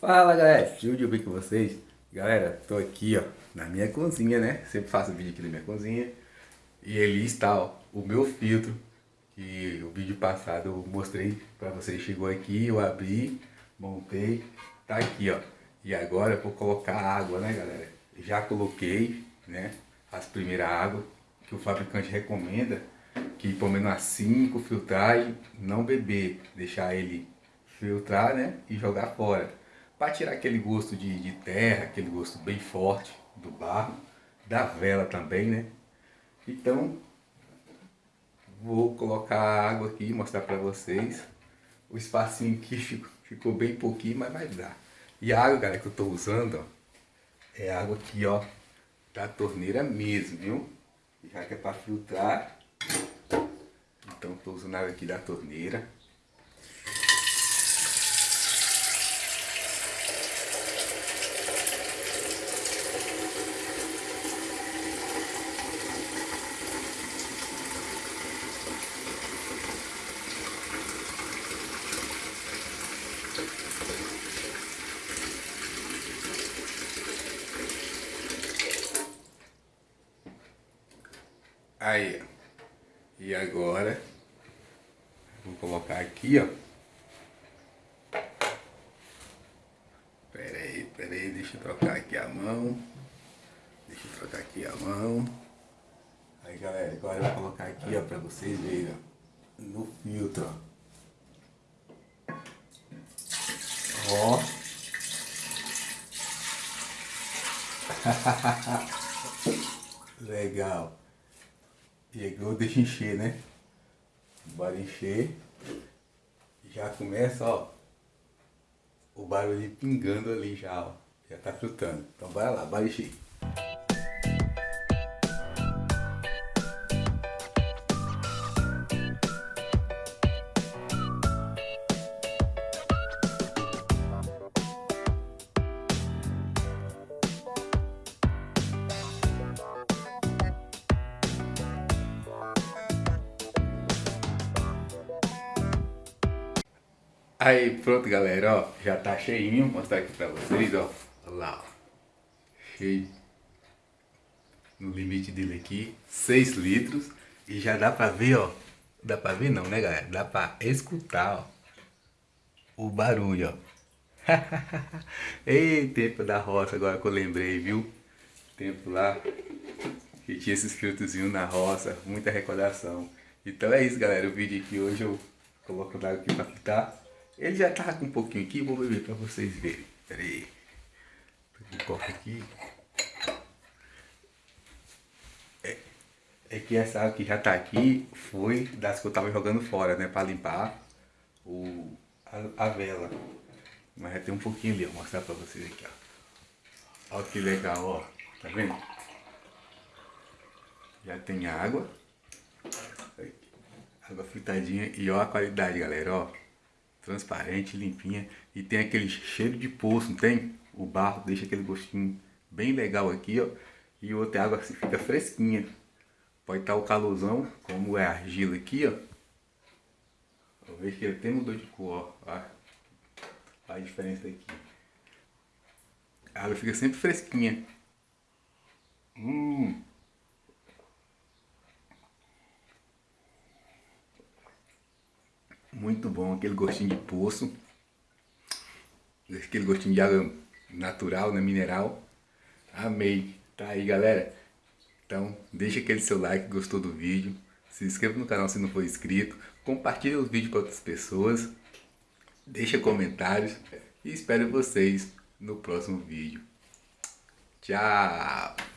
Fala galera, tudo bem com vocês? Galera, tô aqui ó, na minha cozinha né, sempre faço vídeo aqui na minha cozinha. E ali está ó, o meu filtro Que o vídeo passado eu mostrei pra vocês, chegou aqui, eu abri, montei Tá aqui ó, e agora eu vou colocar água né galera? Já coloquei né, as primeiras águas que o fabricante recomenda Que pelo menos as 5 filtragens, não beber, deixar ele filtrar né, e jogar fora para tirar aquele gosto de, de, terra, aquele gosto bem forte do barro, da vela também, né? Então, vou colocar a água aqui mostrar para vocês. O espacinho aqui ficou, ficou, bem pouquinho, mas vai dar. E a água, galera, que eu estou usando, ó, é água aqui, ó, da torneira mesmo, viu? Já que é para filtrar, então estou usando água aqui da torneira. Aí, E agora, vou colocar aqui, ó. Pera aí, pera aí, deixa eu trocar aqui a mão. Deixa eu trocar aqui a mão. Aí, galera, agora eu vou colocar aqui, ó, pra vocês verem, ó, no filtro, ó. Ó. Legal. E eu deixo encher, né? Bora encher. Já começa, ó. O barulho pingando ali já, ó. Já tá frutando. Então bora lá, bora encher. Aí, pronto, galera, ó, já tá cheinho, vou mostrar aqui pra vocês, ó, lá, ó, cheio, no limite dele aqui, 6 litros, e já dá pra ver, ó, dá pra ver não, né, galera, dá pra escutar, ó, o barulho, ó, ei, tempo da roça, agora que eu lembrei, viu, tempo lá, que tinha esses filtrozinhos na roça, muita recordação, então é isso, galera, o vídeo aqui hoje eu coloco o aqui pra fritar, ele já tava com um pouquinho aqui, vou beber para vocês verem. Pera aí. Um copo aqui. É, é, que essa água que já tá aqui foi das que eu tava jogando fora, né? Para limpar o, a, a, vela. Mas já tem um pouquinho ali, vou mostrar para vocês aqui, ó. Olha que legal, ó. Tá vendo? Já tem água. Água fritadinha e ó a qualidade, galera, ó transparente, limpinha e tem aquele cheiro de poço, não tem? O barro deixa aquele gostinho bem legal aqui, ó. E outra água fica fresquinha. Pode estar o calorzão, como é argila aqui, ó. Eu vejo que ele até mudou de cor, ó. Olha a diferença aqui. A água fica sempre fresquinha. Hum. Muito bom, aquele gostinho de poço. Aquele gostinho de água natural, né, mineral. Amei. Tá aí, galera. Então, deixa aquele seu like, gostou do vídeo. Se inscreva no canal se não for inscrito. Compartilhe os vídeos com outras pessoas. Deixa comentários. E espero vocês no próximo vídeo. Tchau!